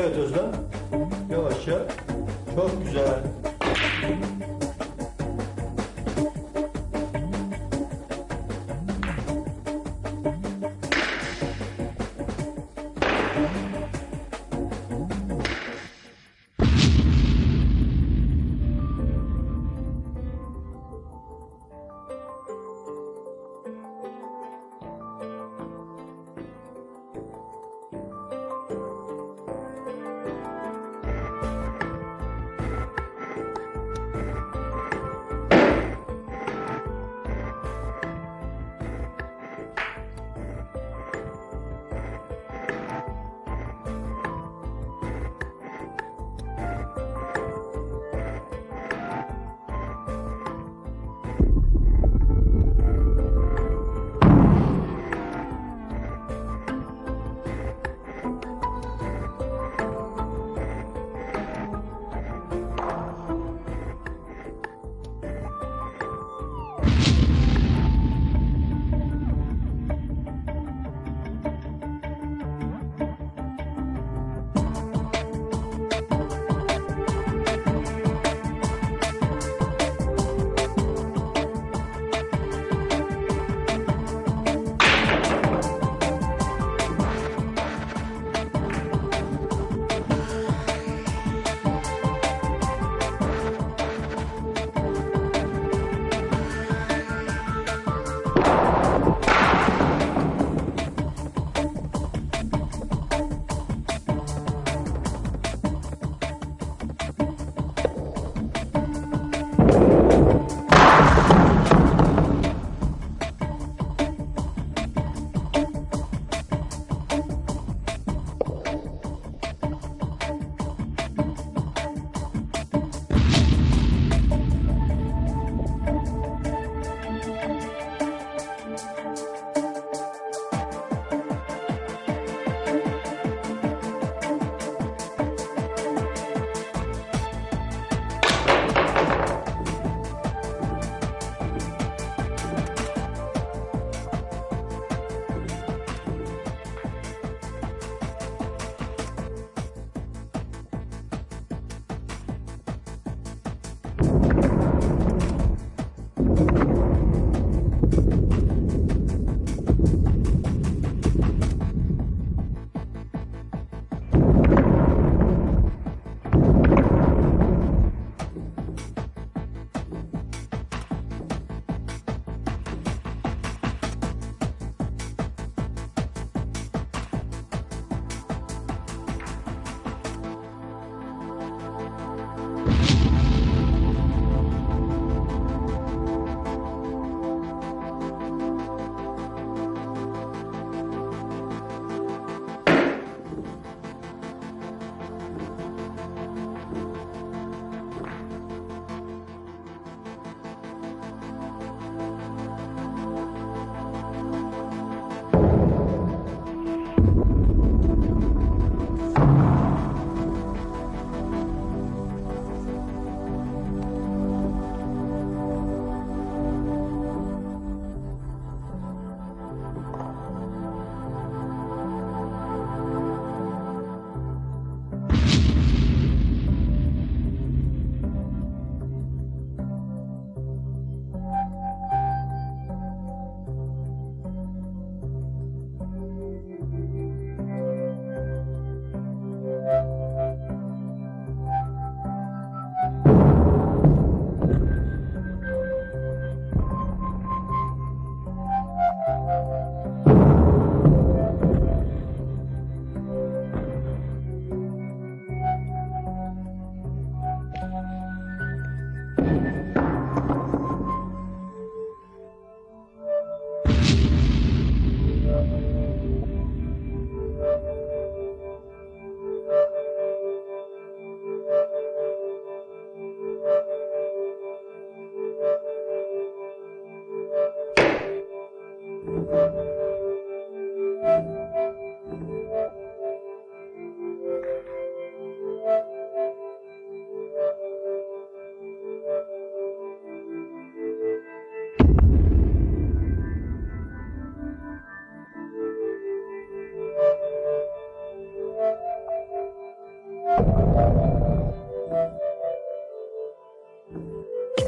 Evet Özlem. Yavaşça. Çok güzel.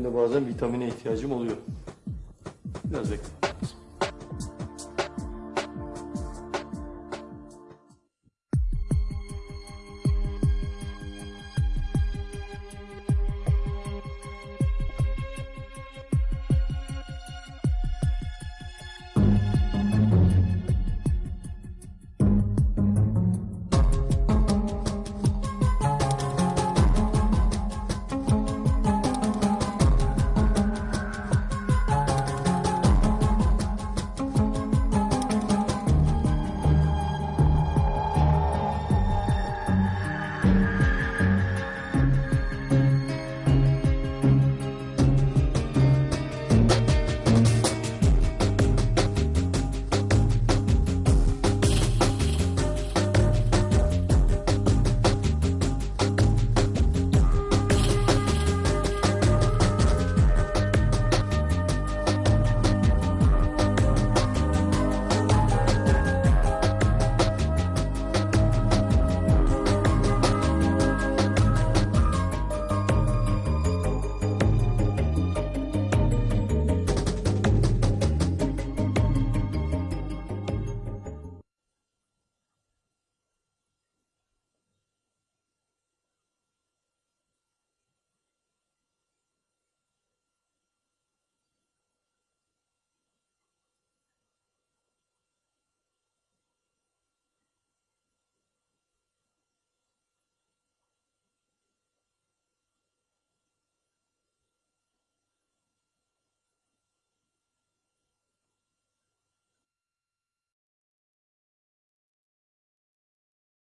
Benim de bazen vitamine ihtiyacım oluyor. Biraz bekle.